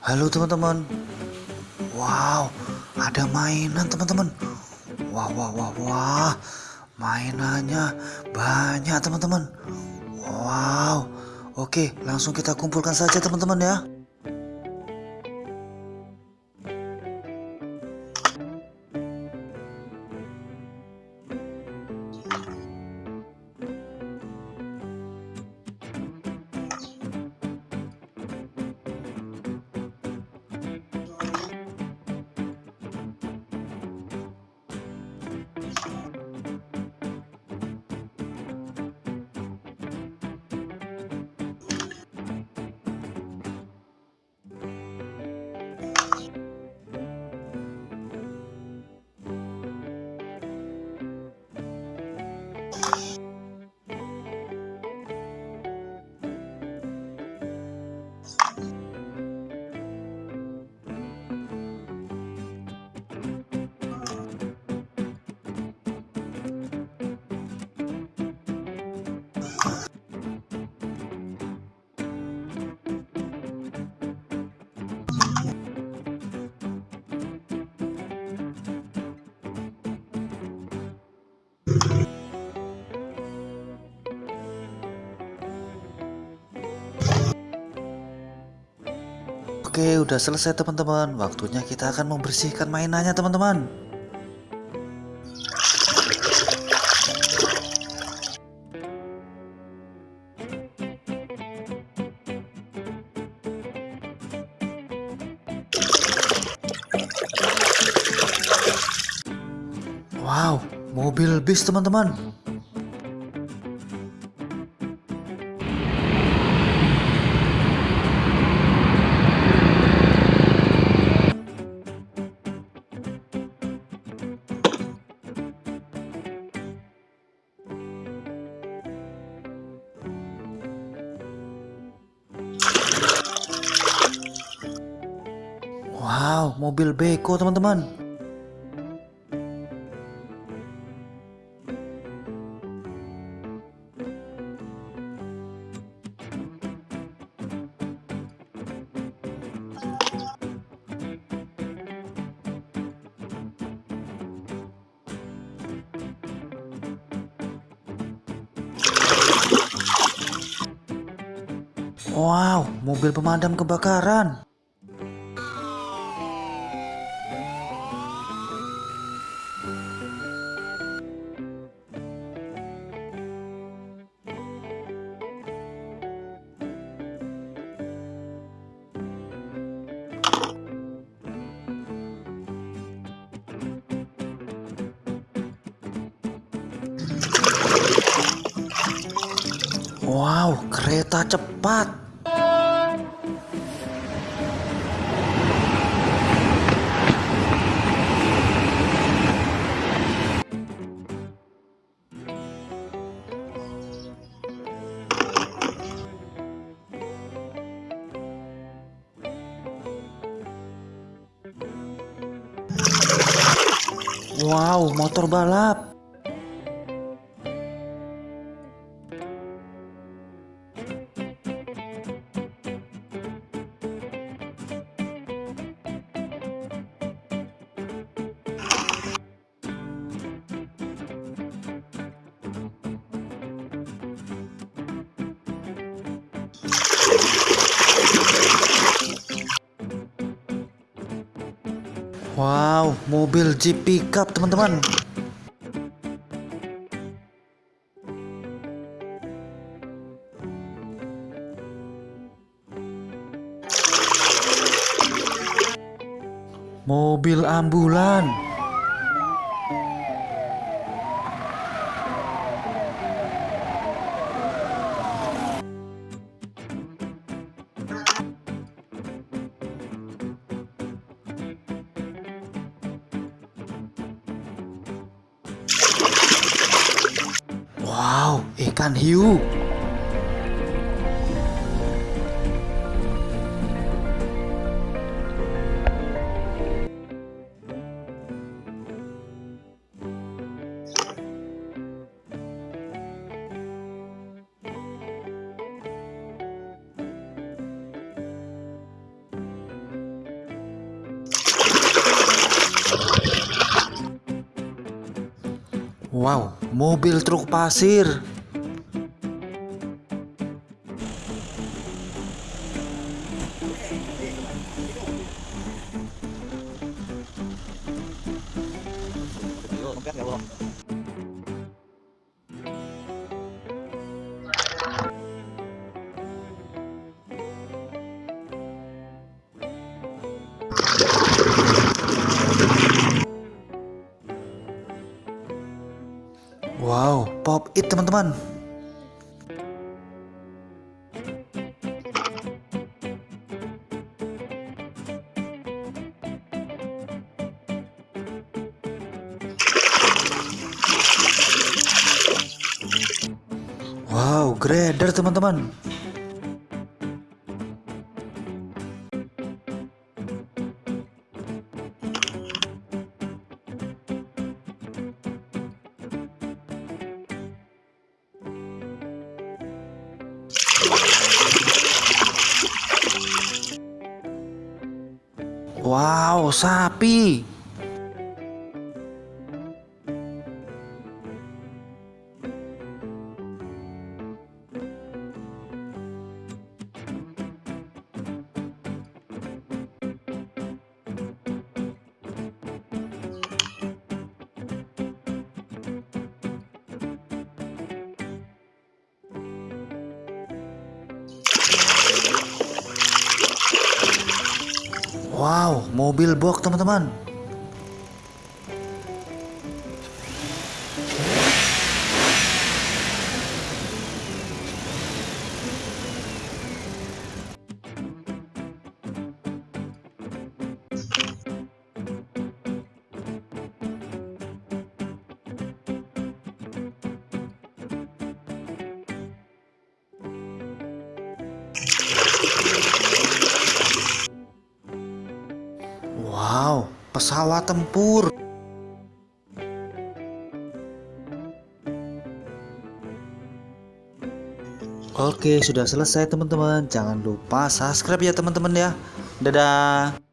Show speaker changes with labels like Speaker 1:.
Speaker 1: Halo teman-teman. Wow, ada mainan teman-teman. Wah, wah, wah, wah. Mainannya banyak teman-teman. Wow. Oke, langsung kita kumpulkan saja teman-teman ya. Oke, udah selesai teman-teman. Waktunya kita akan membersihkan mainannya teman-teman. Wow, mobil bis teman-teman. Wow, mobil beko teman-teman. Wow, mobil pemadam kebakaran. Wow, kereta cepat. Wow, motor balap. Wow, mobil Jeep pickup teman-teman. Mobil ambulan. ikan Hiu. Wow, mobil truk pasir. It teman-teman. Wow, grader teman-teman. Wow, sapi. Wow, mobil box teman-teman. Pesawat tempur. Oke, sudah selesai teman-teman. Jangan lupa subscribe ya teman-teman ya. Dadah.